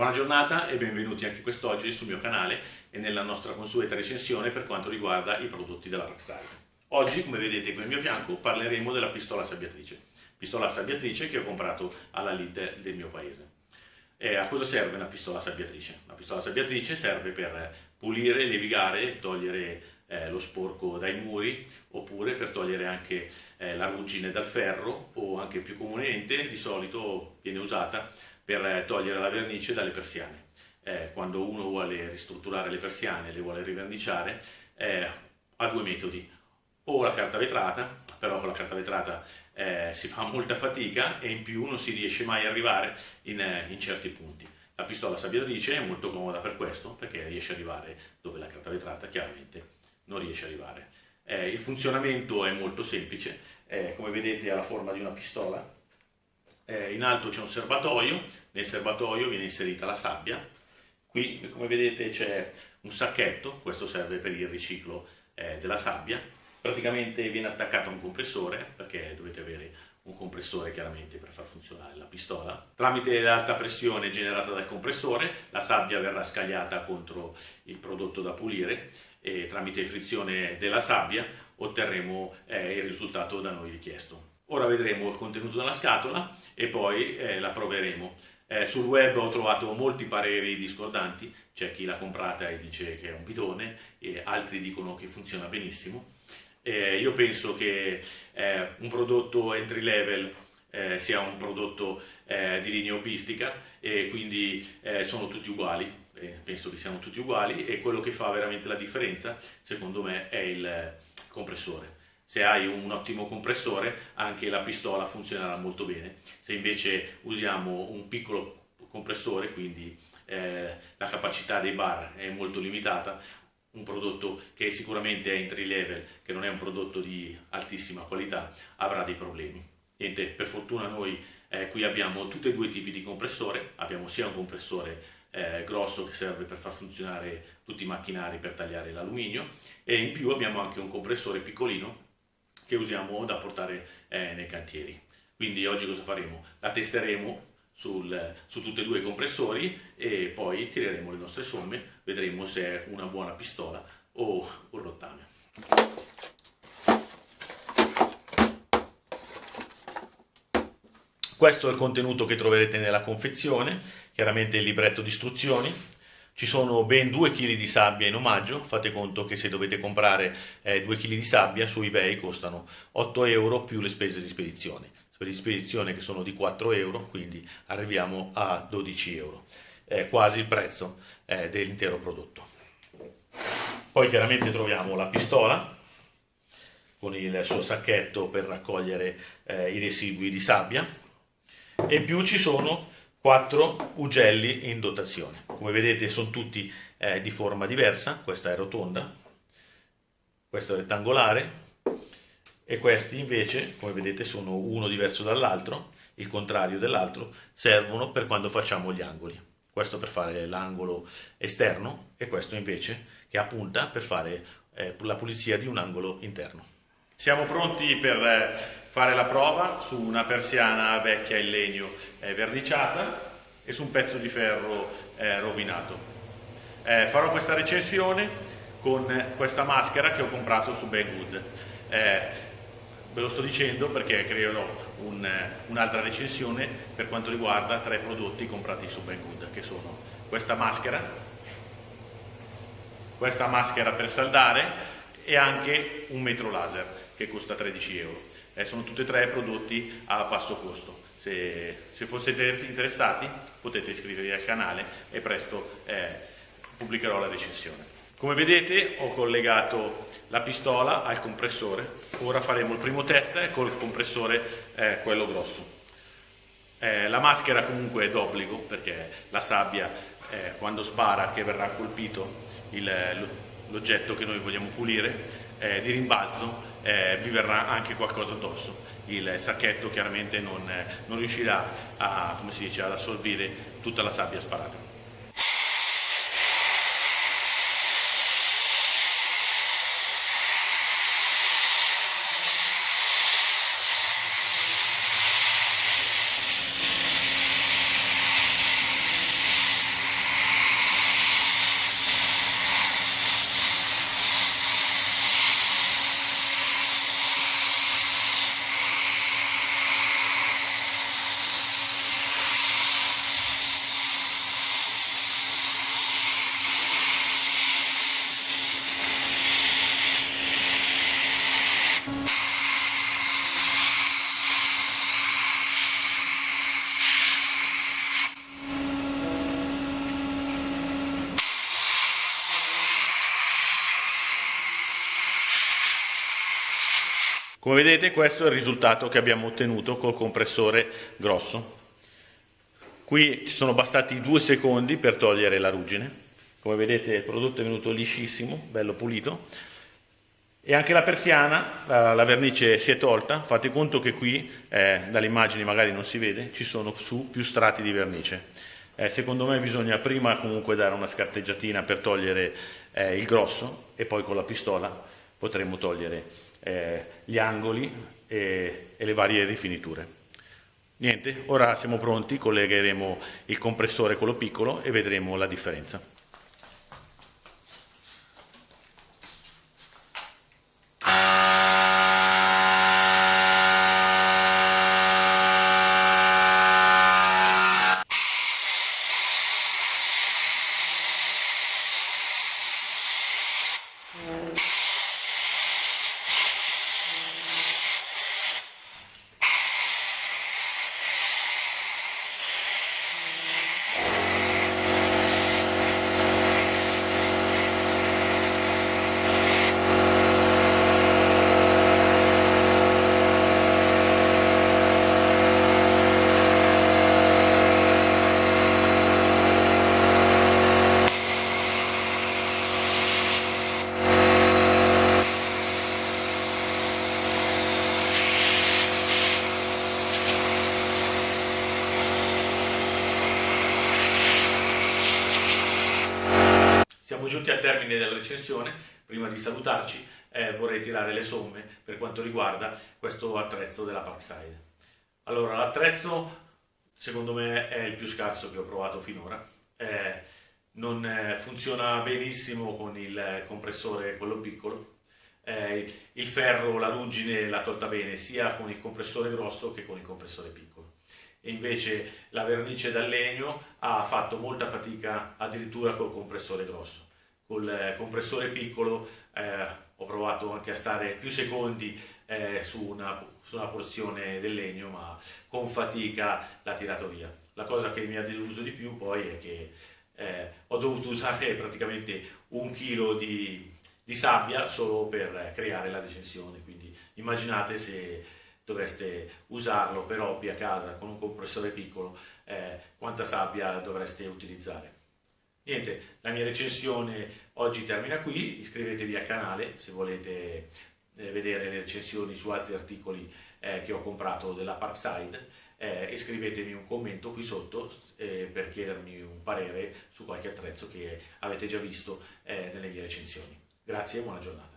Buona giornata e benvenuti anche quest'oggi sul mio canale e nella nostra consueta recensione per quanto riguarda i prodotti della Rockstar. Oggi, come vedete qui al mio fianco, parleremo della pistola sabbiatrice. Pistola sabbiatrice che ho comprato alla Lid del mio paese. E a cosa serve una pistola sabbiatrice? La pistola sabbiatrice serve per pulire, levigare, togliere eh, lo sporco dai muri oppure per togliere anche eh, la ruggine dal ferro o anche più comunemente di solito viene usata per eh, togliere la vernice dalle persiane. Eh, quando uno vuole ristrutturare le persiane, le vuole riverniciare, eh, ha due metodi. O la carta vetrata, però con la carta vetrata eh, si fa molta fatica e in più non si riesce mai ad arrivare in, eh, in certi punti. La pistola sabbiatrice è molto comoda per questo, perché riesce ad arrivare dove la carta vetrata chiaramente non riesce ad arrivare. Eh, il funzionamento è molto semplice, come vedete ha la forma di una pistola, eh, in alto c'è un serbatoio, nel serbatoio viene inserita la sabbia, qui come vedete c'è un sacchetto, questo serve per il riciclo eh, della sabbia, praticamente viene attaccato a un compressore, perché dovete avere un compressore chiaramente per far funzionare la pistola. Tramite l'alta pressione generata dal compressore la sabbia verrà scagliata contro il prodotto da pulire e tramite frizione della sabbia otterremo eh, il risultato da noi richiesto. Ora vedremo il contenuto della scatola e poi eh, la proveremo. Eh, sul web ho trovato molti pareri discordanti, c'è chi l'ha comprata e dice che è un pitone, e altri dicono che funziona benissimo. Eh, io penso che eh, un prodotto entry level eh, sia un prodotto eh, di linea opistica e quindi sono tutti uguali, penso che siano tutti uguali e quello che fa veramente la differenza secondo me è il compressore se hai un ottimo compressore anche la pistola funzionerà molto bene. Se invece usiamo un piccolo compressore, quindi eh, la capacità dei bar è molto limitata, un prodotto che sicuramente è entry level, che non è un prodotto di altissima qualità, avrà dei problemi. Niente, per fortuna noi eh, qui abbiamo tutti e due i tipi di compressore, abbiamo sia un compressore eh, grosso che serve per far funzionare tutti i macchinari per tagliare l'alluminio e in più abbiamo anche un compressore piccolino che usiamo da portare eh, nei cantieri. Quindi oggi cosa faremo? La testeremo sul, su tutti e due i compressori e poi tireremo le nostre somme, vedremo se è una buona pistola o un rottame. Questo è il contenuto che troverete nella confezione, chiaramente il libretto di istruzioni, ci sono ben 2 kg di sabbia in omaggio, fate conto che se dovete comprare eh, 2 kg di sabbia su eBay costano 8 euro più le spese di spedizione. Spese di spedizione che sono di 4 euro, quindi arriviamo a 12 euro, eh, quasi il prezzo eh, dell'intero prodotto. Poi chiaramente troviamo la pistola con il suo sacchetto per raccogliere eh, i residui di sabbia e in più ci sono quattro ugelli in dotazione. Come vedete sono tutti eh, di forma diversa, questa è rotonda, questo è rettangolare e questi invece, come vedete, sono uno diverso dall'altro, il contrario dell'altro, servono per quando facciamo gli angoli. Questo per fare l'angolo esterno e questo invece che ha punta per fare eh, la pulizia di un angolo interno. Siamo pronti per eh, fare la prova su una persiana vecchia in legno eh, verniciata e su un pezzo di ferro eh, rovinato. Eh, farò questa recensione con questa maschera che ho comprato su Banggood. Eh, ve lo sto dicendo perché creerò un, un'altra recensione per quanto riguarda tre prodotti comprati su Banggood, che sono questa maschera, questa maschera per saldare e anche un metro laser che costa 13 euro. Eh, sono tutti e tre prodotti a basso costo. Se, se foste interessati potete iscrivervi al canale e presto eh, pubblicherò la recensione. Come vedete ho collegato la pistola al compressore, ora faremo il primo test col compressore eh, quello grosso. Eh, la maschera comunque è d'obbligo perché la sabbia eh, quando spara che verrà colpito l'oggetto che noi vogliamo pulire eh, di rimbalzo eh, vi verrà anche qualcosa addosso. Il sacchetto chiaramente non, non riuscirà a, dice, ad assorbire tutta la sabbia sparata. Come vedete questo è il risultato che abbiamo ottenuto col compressore grosso. Qui ci sono bastati due secondi per togliere la ruggine. Come vedete il prodotto è venuto liscissimo, bello pulito. E anche la persiana, la, vernice si è tolta, fate conto che qui, eh, dalle immagini magari non si vede, ci sono su più strati di vernice. Eh, secondo me bisogna prima comunque dare una scarteggiatina per togliere eh, il grosso e poi con la pistola potremo togliere eh, gli angoli e, e le varie rifiniture. Niente, ora siamo pronti, collegheremo il compressore quello piccolo e vedremo la differenza. Siamo giunti al termine della recensione, prima di salutarci eh, vorrei tirare le somme per quanto riguarda questo attrezzo della Parkside. Allora, l'attrezzo secondo me è il più scarso che ho provato finora, eh, non eh, funziona benissimo con il compressore quello piccolo, eh, il ferro, la ruggine l'ha tolta bene sia con il compressore grosso che con il compressore piccolo e invece la vernice dal legno ha fatto molta fatica addirittura col compressore grosso. Col eh, compressore piccolo eh, ho provato anche a stare più secondi eh, su, una, su, una, porzione del legno, ma con fatica l'ha tirato via. La cosa che mi ha deluso di più poi è che eh, ho dovuto usare praticamente un chilo di, di sabbia solo per creare la recensione, quindi immaginate se dovreste usarlo per hobby a casa con un compressore piccolo, eh, quanta sabbia dovreste utilizzare. Niente, la mia recensione oggi termina qui, iscrivetevi al canale se volete eh, vedere le recensioni su altri articoli eh, che ho comprato della Parkside eh, e scrivetemi un commento qui sotto eh, per chiedermi un parere su qualche attrezzo che avete già visto eh, nelle mie recensioni. Grazie e buona giornata.